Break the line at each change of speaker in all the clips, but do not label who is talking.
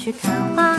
去看花。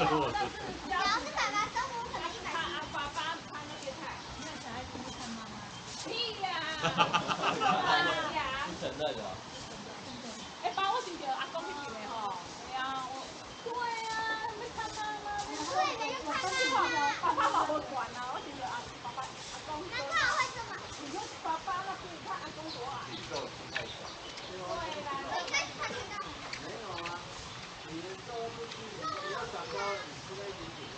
那是，要是爸爸中午啃了一百斤，爸爸他那边看，那小孩子么看妈妈？屁呀！哈哈哈！承认了。哎，爸，我想要阿公去住嘞吼。对我。对啊，他要看妈妈。对，要看妈妈。爸爸老婆惯了，我想要阿爸爸阿公。那他为什么？如果爸爸那边看阿公好啊？稍微不均匀，要长高，你吃那一点点。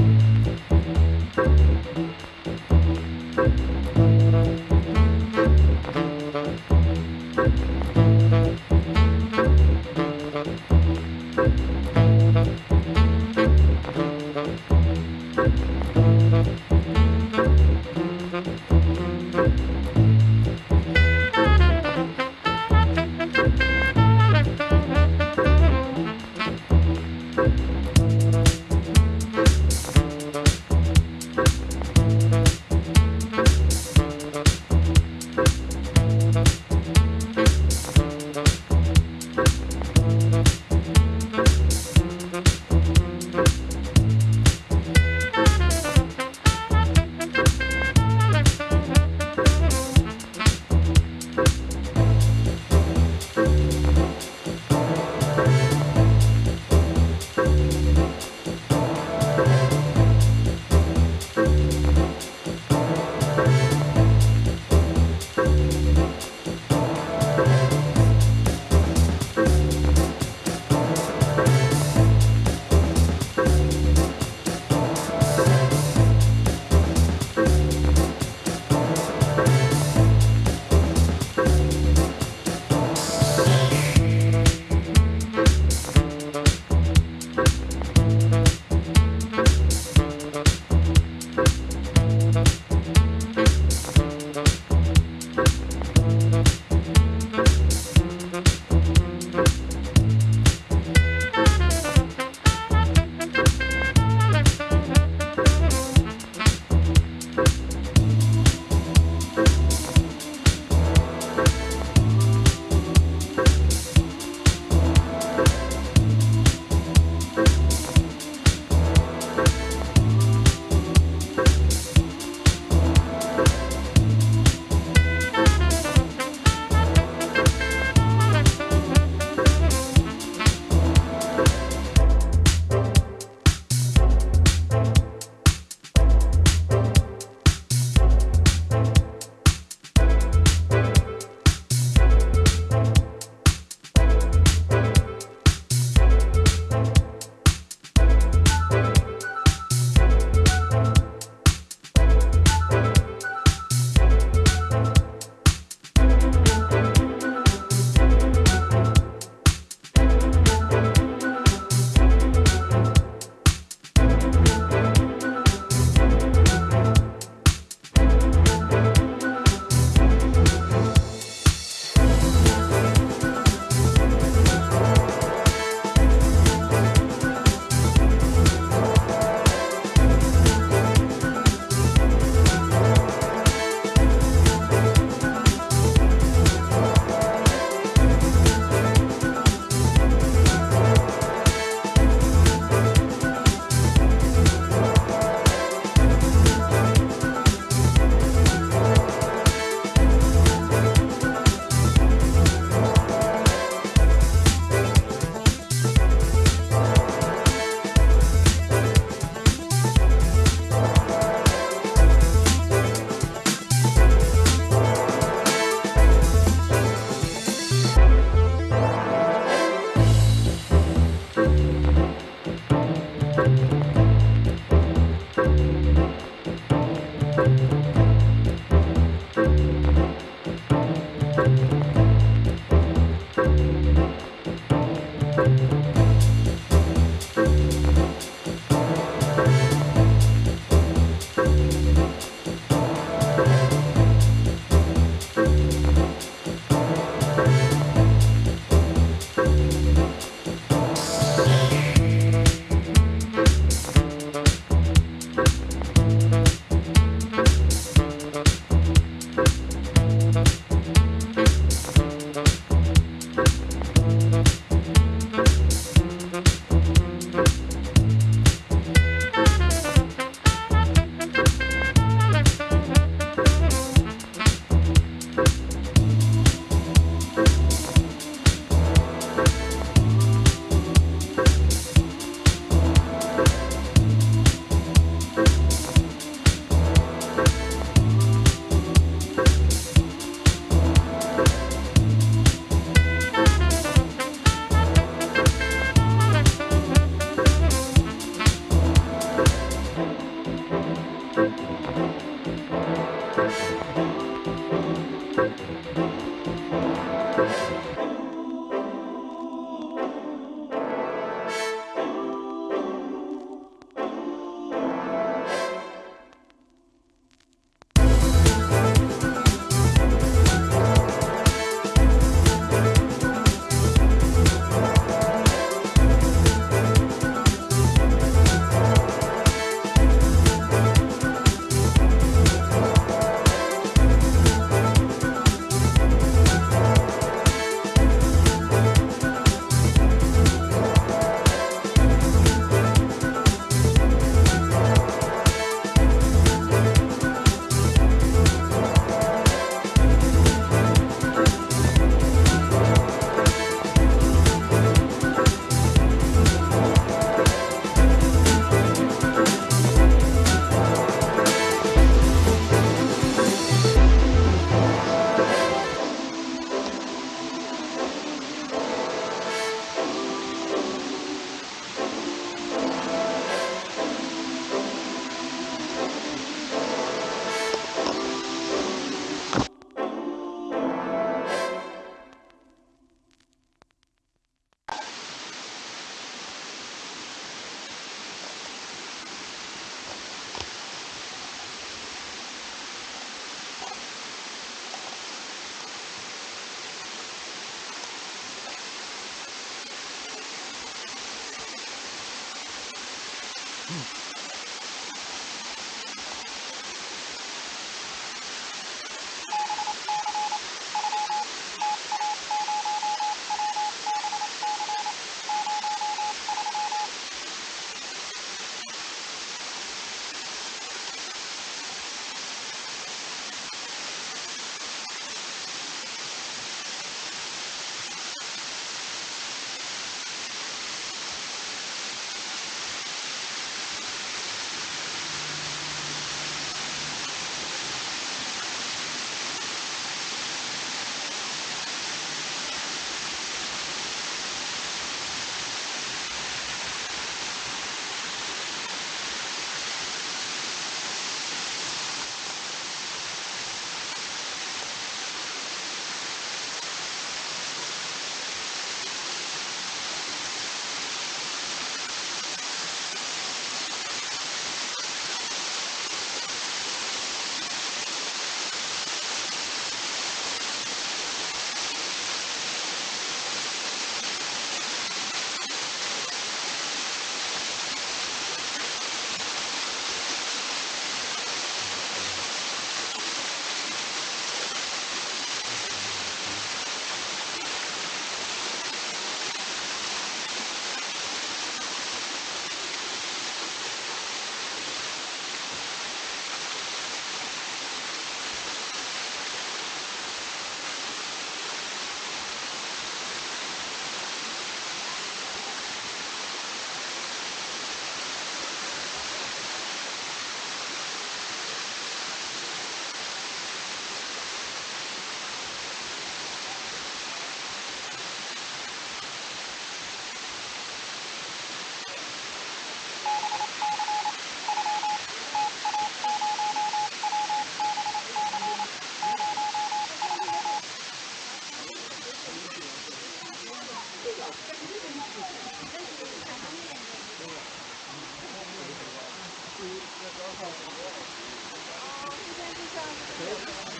现在就这样子。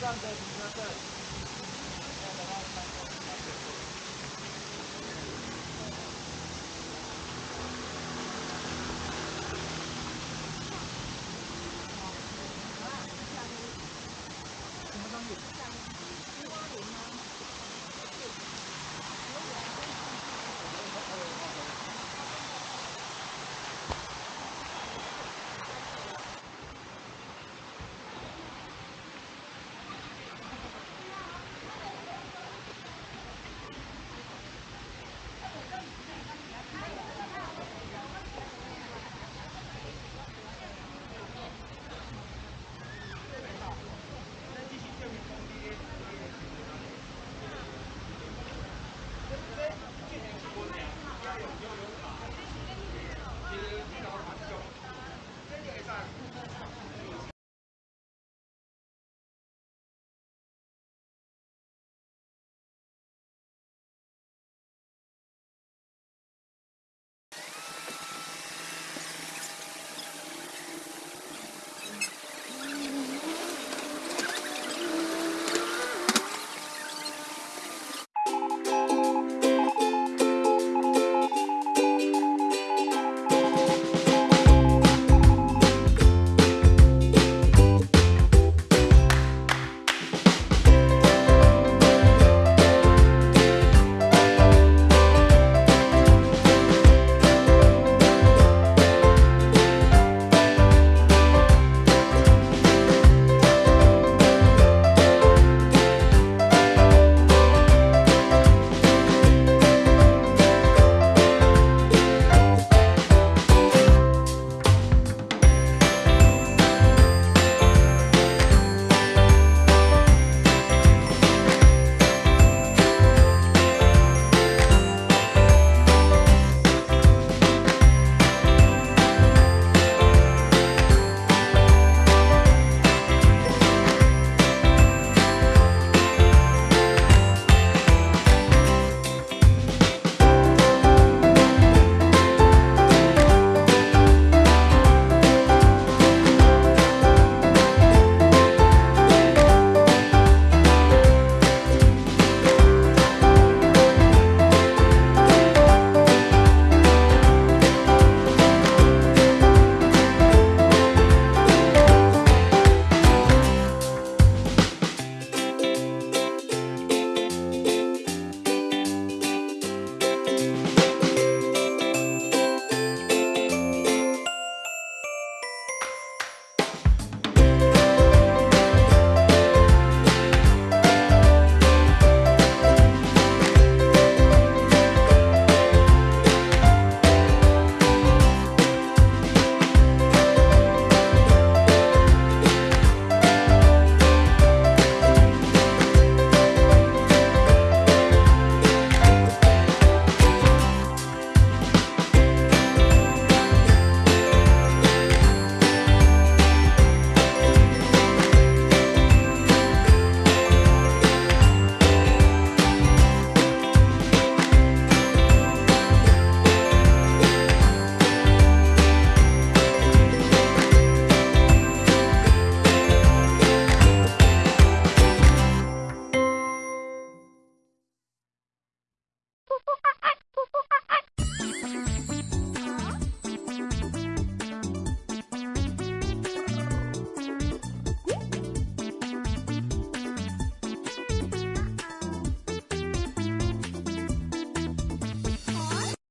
時間です。すみません。